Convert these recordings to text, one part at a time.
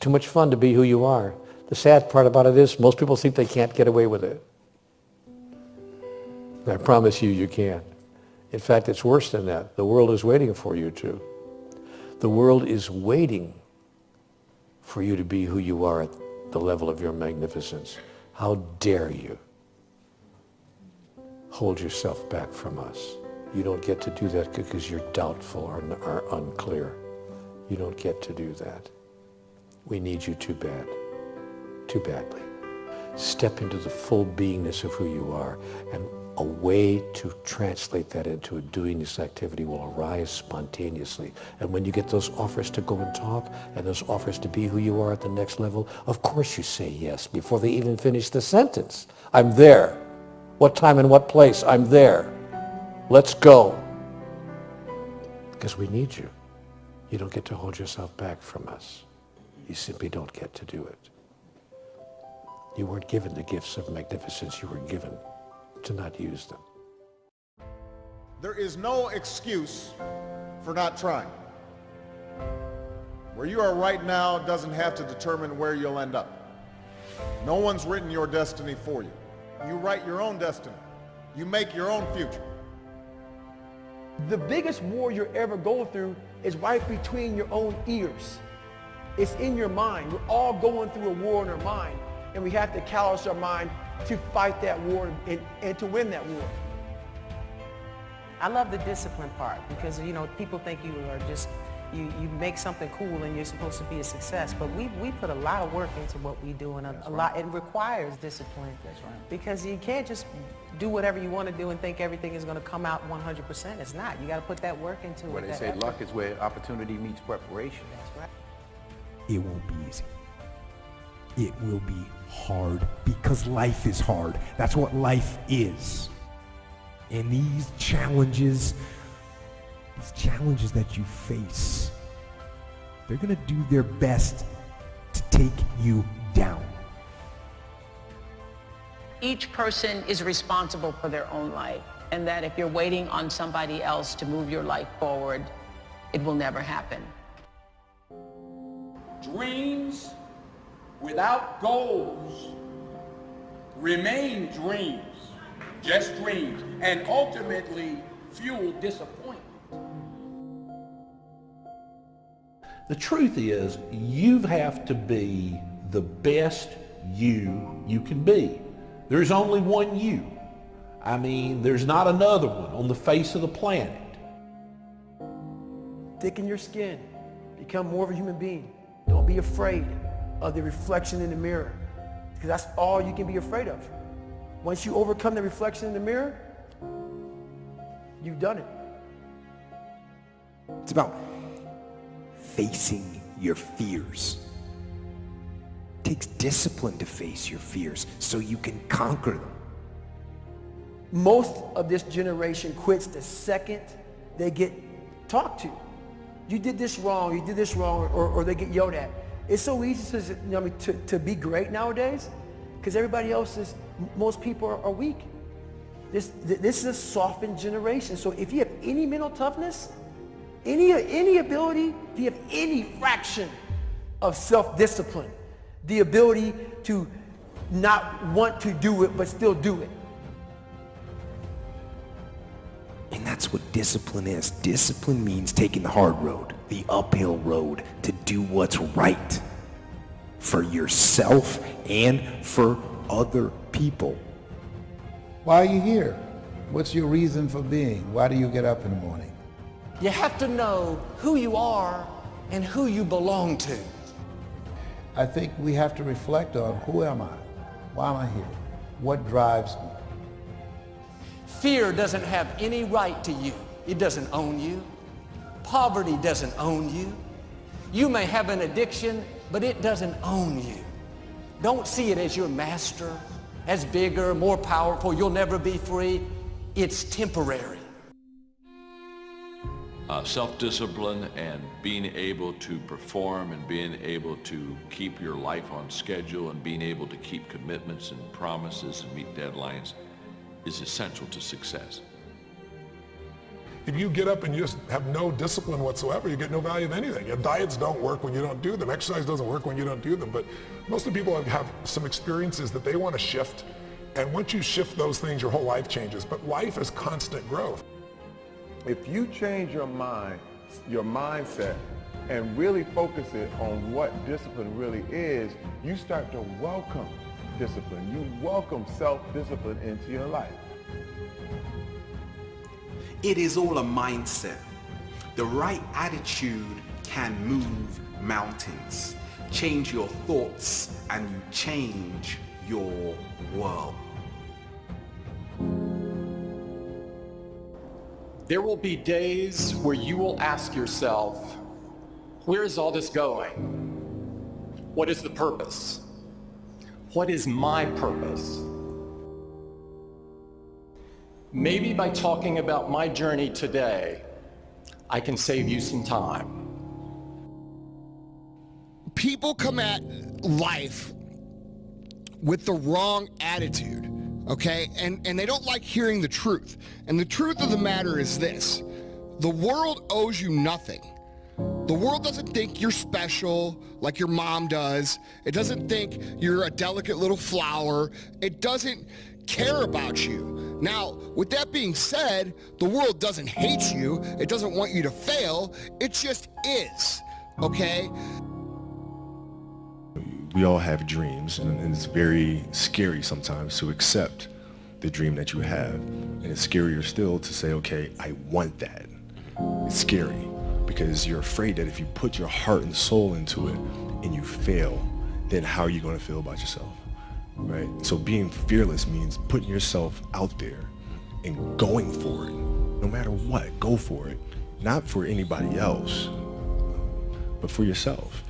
too much fun to be who you are. The sad part about it is most people think they can't get away with it. I promise you, you can. In fact, it's worse than that. The world is waiting for you to. The world is waiting for you to be who you are at the level of your magnificence. How dare you hold yourself back from us? You don't get to do that because you're doubtful or, or unclear. You don't get to do that. We need you too bad, too badly. Step into the full beingness of who you are and a way to translate that into a doing this activity will arise spontaneously. And when you get those offers to go and talk and those offers to be who you are at the next level, of course you say yes before they even finish the sentence. I'm there. What time and what place? I'm there. Let's go. Because we need you. You don't get to hold yourself back from us. You simply don't get to do it. You weren't given the gifts of magnificence. You were given to not use them. There is no excuse for not trying. Where you are right now doesn't have to determine where you'll end up. No one's written your destiny for you. You write your own destiny. You make your own future. The biggest war you're ever going through is right between your own ears. It's in your mind. We're all going through a war in our mind, and we have to callous our mind to fight that war and, and to win that war. I love the discipline part because, you know, people think you are just, you, you make something cool and you're supposed to be a success. But we, we put a lot of work into what we do and a, a lot, it requires discipline. That's right. Because you can't just do whatever you want to do and think everything is going to come out 100%. It's not. You got to put that work into Where it. they say effort. luck is where opportunity meets preparation. That's right. It won't be easy. It will be hard because life is hard. That's what life is. And these challenges, these challenges that you face, they're going to do their best to take you down. each person is responsible for their own life and that if you're waiting on somebody else to move your life forward, it will never happen. Dreams without goals remain dreams, just dreams, and ultimately fuel disappointment. The truth is, you have to be the best you you can be. There's only one you. I mean, there's not another one on the face of the planet. Thicken your skin. Become more of a human being. Don't be afraid of the reflection in the mirror because that's all you can be afraid of. Once you overcome the reflection in the mirror, you've done it. It's about facing your fears. It takes discipline to face your fears so you can conquer them. Most of this generation quits the second they get talked to. You did this wrong, you did this wrong, or, or they get yelled at. It's so easy to, you know, to, to be great nowadays because everybody else is, most people are, are weak. This, this is a softened generation. So if you have any mental toughness, any, any ability, if you have any fraction of self-discipline, the ability to not want to do it but still do it, that's what discipline is. Discipline means taking the hard road, the uphill road, to do what's right for yourself and for other people. Why are you here? What's your reason for being? Why do you get up in the morning? You have to know who you are and who you belong to. I think we have to reflect on who am I? Why am I here? What drives me? Fear doesn't have any right to you. It doesn't own you. Poverty doesn't own you. You may have an addiction, but it doesn't own you. Don't see it as your master, as bigger, more powerful. You'll never be free. It's temporary. uh, self-discipline and being able to perform and being able to keep your life on schedule and being able to keep commitments and promises and meet deadlines is essential to success. if you get up and you just have no discipline whatsoever, you get no value of anything. And diets don't work when you don't do them. Exercise doesn't work when you don't do them. But most of the people have, have some experiences that they want to shift. And once you shift those things, your whole life changes. But life is constant growth. If you change your mind, your mindset, and really focus it on what discipline really is, you start to welcome discipline. You welcome self-discipline into your life. It is all a mindset. The right attitude can move mountains. Change your thoughts and you change your world. There will be days where you will ask yourself, where is all this going? What is the purpose? What is my purpose? Maybe by talking about my journey today, I can save you some time. People come at life with the wrong attitude, okay? And, and they don't like hearing the truth. And the truth of the matter is this. The world owes you nothing. The world doesn't think you're special like your mom does. It doesn't think you're a delicate little flower. It doesn't care about you. Now, with that being said, the world doesn't hate you. It doesn't want you to fail. It just is, okay? We all have dreams, and it's very scary sometimes to accept the dream that you have. And it's scarier still to say, okay, I want that. It's scary because you're afraid that if you put your heart and soul into it and you fail, then how are you going to feel about yourself? right? So being fearless means putting yourself out there and going for it. No matter what, go for it. Not for anybody else, but for yourself.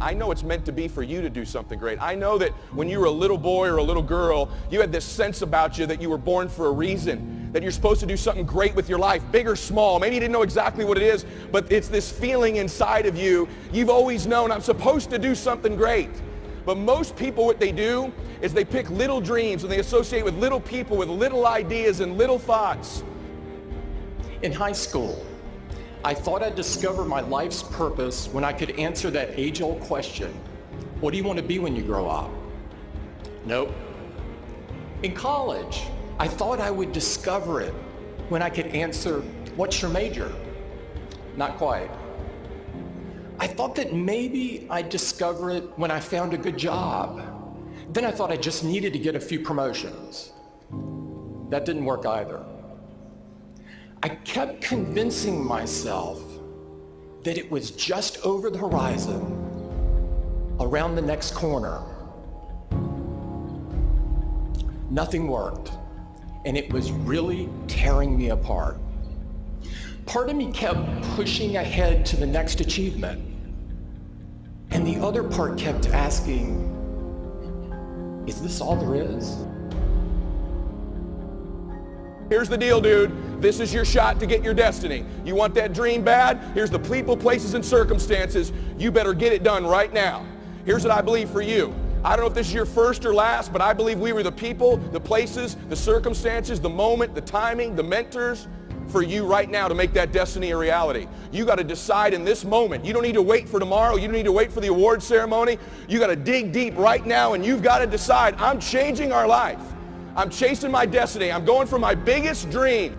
I know it's meant to be for you to do something great. I know that when you were a little boy or a little girl, you had this sense about you that you were born for a reason, that you're supposed to do something great with your life, big or small. Maybe you didn't know exactly what it is, but it's this feeling inside of you. You've always known I'm supposed to do something great. But most people, what they do is they pick little dreams and they associate with little people with little ideas and little thoughts. In high school, I thought I'd discover my life's purpose when I could answer that age-old question, what do you want to be when you grow up? Nope. In college, I thought I would discover it when I could answer, what's your major? Not quite. I thought that maybe I'd discover it when I found a good job. Then I thought I just needed to get a few promotions. That didn't work either. I kept convincing myself that it was just over the horizon, around the next corner. Nothing worked, and it was really tearing me apart. Part of me kept pushing ahead to the next achievement. And the other part kept asking, is this all there is? Here's the deal, dude. This is your shot to get your destiny. You want that dream bad? Here's the people, places, and circumstances. You better get it done right now. Here's what I believe for you. I don't know if this is your first or last, but I believe we were the people, the places, the circumstances, the moment, the timing, the mentors, for you right now to make that destiny a reality. You got to decide in this moment. You don't need to wait for tomorrow. You don't need to wait for the award ceremony. You got to dig deep right now and you've got to decide, I'm changing our life. I'm chasing my destiny. I'm going for my biggest dream.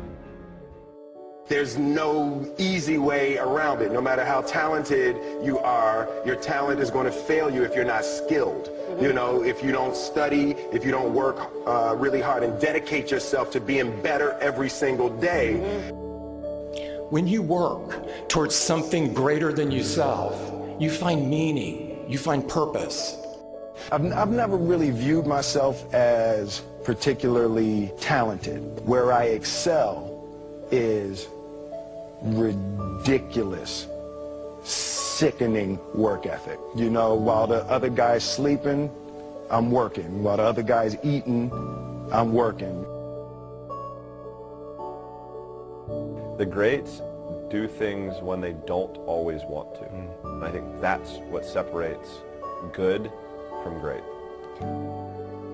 There's no easy way around it. No matter how talented you are, your talent is going to fail you if you're not skilled. You know, if you don't study, if you don't work uh, really hard and dedicate yourself to being better every single day. When you work towards something greater than yourself, you find meaning, you find purpose. I've, I've never really viewed myself as particularly talented. Where I excel is ridiculous sickening work ethic. You know, while the other guy's sleeping, I'm working. While the other guy's eating, I'm working. The greats do things when they don't always want to. Mm. And I think that's what separates good from great.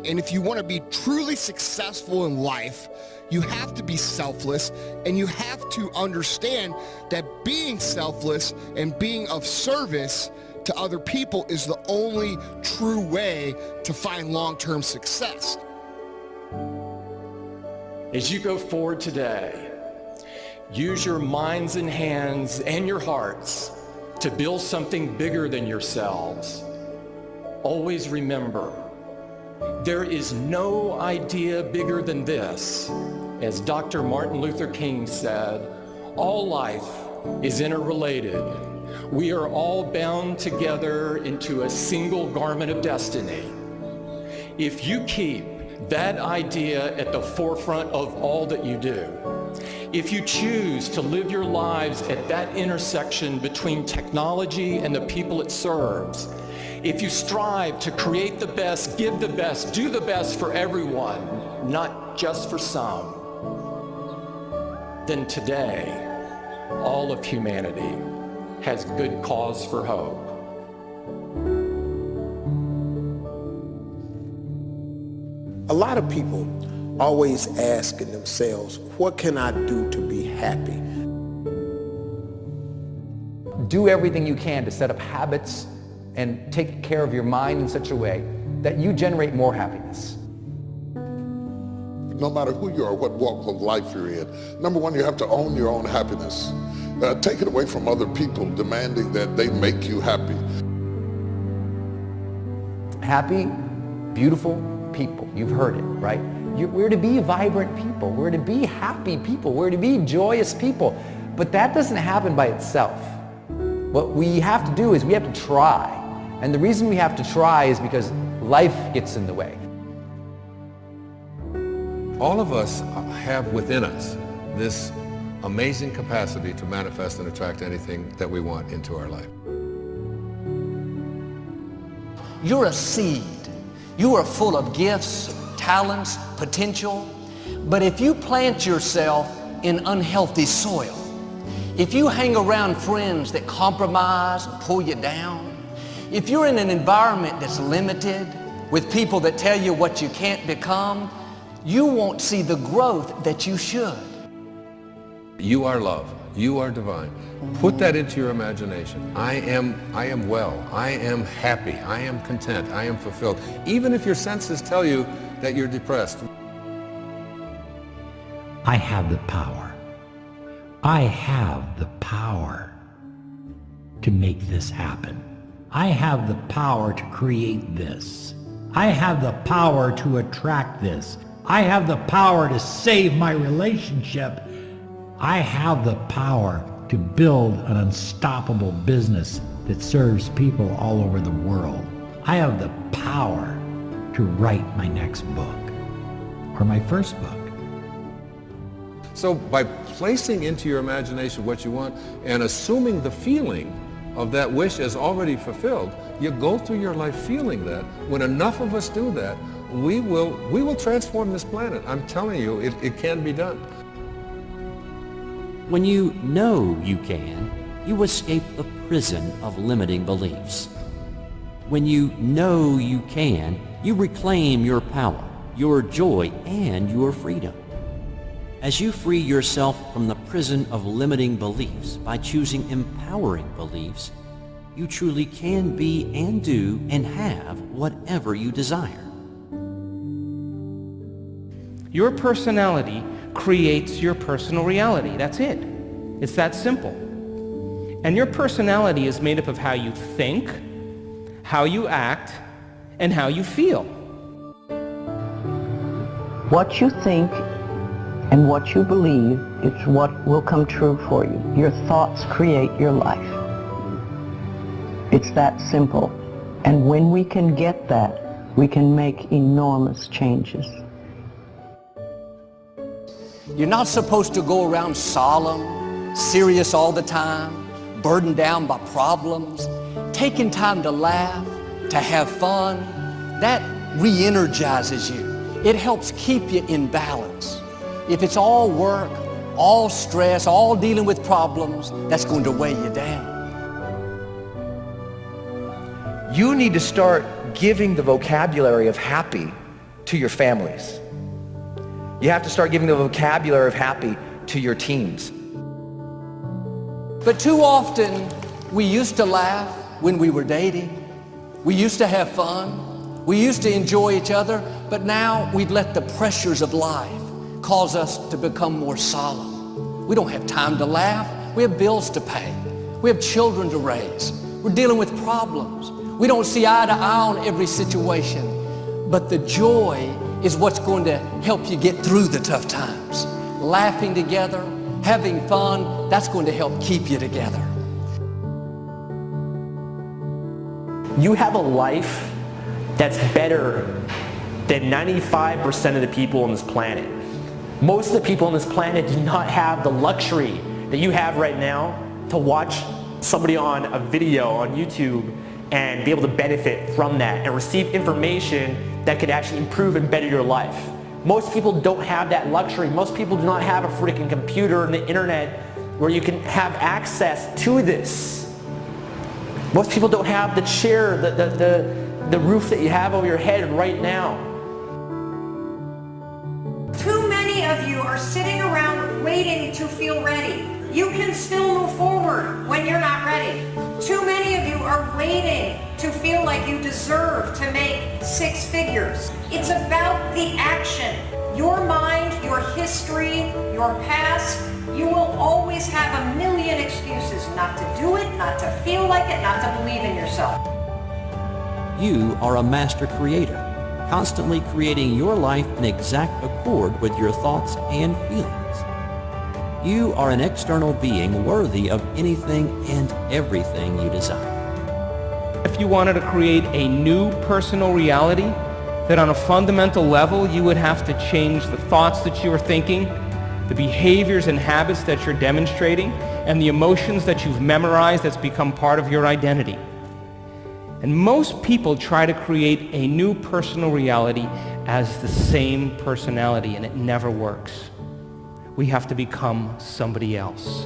And if you want to be truly successful in life, you have to be selfless and you have to understand that being selfless and being of service to other people is the only true way to find long-term success. As you go forward today, use your minds and hands and your hearts to build something bigger than yourselves. Always remember, there is no idea bigger than this. As Dr. Martin Luther King said, all life is interrelated. We are all bound together into a single garment of destiny. If you keep that idea at the forefront of all that you do, if you choose to live your lives at that intersection between technology and the people it serves, if you strive to create the best, give the best, do the best for everyone, not just for some, then today, all of humanity has good cause for hope. A lot of people always asking themselves, what can I do to be happy? Do everything you can to set up habits and take care of your mind in such a way that you generate more happiness. No matter who you are, what walk of life you're in, number one, you have to own your own happiness. Uh, take it away from other people demanding that they make you happy. Happy, beautiful people. You've heard it, right? You, we're to be vibrant people. We're to be happy people. We're to be joyous people. But that doesn't happen by itself. What we have to do is we have to try. And the reason we have to try is because life gets in the way. All of us have within us this amazing capacity to manifest and attract anything that we want into our life. You're a seed. You are full of gifts, talents, potential. But if you plant yourself in unhealthy soil, if you hang around friends that compromise and pull you down, if you're in an environment that's limited with people that tell you what you can't become, you won't see the growth that you should. You are love. You are divine. Put that into your imagination. I am, I am well. I am happy. I am content. I am fulfilled. Even if your senses tell you that you're depressed. I have the power. I have the power to make this happen. I have the power to create this. I have the power to attract this. I have the power to save my relationship. I have the power to build an unstoppable business that serves people all over the world. I have the power to write my next book or my first book. So by placing into your imagination what you want and assuming the feeling of that wish is already fulfilled, you go through your life feeling that. When enough of us do that, we will, we will transform this planet. I'm telling you, it, it can be done. When you know you can, you escape the prison of limiting beliefs. When you know you can, you reclaim your power, your joy, and your freedom. As you free yourself from the prison of limiting beliefs by choosing empowering beliefs, you truly can be and do and have whatever you desire. Your personality creates your personal reality. That's it. It's that simple. And your personality is made up of how you think, how you act, and how you feel. What you think and what you believe is what will come true for you. Your thoughts create your life. It's that simple. And when we can get that, we can make enormous changes. You're not supposed to go around solemn, serious all the time, burdened down by problems, taking time to laugh, to have fun. That re-energizes you. It helps keep you in balance. If it's all work, all stress, all dealing with problems, that's going to weigh you down. You need to start giving the vocabulary of happy to your families. You have to start giving the vocabulary of happy to your teams. But too often, we used to laugh when we were dating. We used to have fun. We used to enjoy each other. But now we've let the pressures of life cause us to become more solemn. We don't have time to laugh. We have bills to pay. We have children to raise. We're dealing with problems. We don't see eye to eye on every situation. But the joy is what's going to help you get through the tough times. Laughing together, having fun, that's going to help keep you together. You have a life that's better than 95% of the people on this planet. Most of the people on this planet do not have the luxury that you have right now to watch somebody on a video on YouTube and be able to benefit from that and receive information that could actually improve and better your life. Most people don't have that luxury. Most people do not have a freaking computer and the internet where you can have access to this. Most people don't have the chair, the, the, the, the roof that you have over your head right now. Sitting around waiting to feel ready. You can still move forward when you're not ready. Too many of you are waiting to feel like you deserve to make six figures. It's about the action. Your mind, your history, your past, you will always have a million excuses not to do it, not to feel like it, not to believe in yourself. You are a master creator, constantly creating your life in exact accord with your thoughts and feelings. You are an external being worthy of anything and everything you desire. If you wanted to create a new personal reality, that on a fundamental level you would have to change the thoughts that you are thinking, the behaviors and habits that you're demonstrating, and the emotions that you've memorized that's become part of your identity. And most people try to create a new personal reality as the same personality, and it never works we have to become somebody else.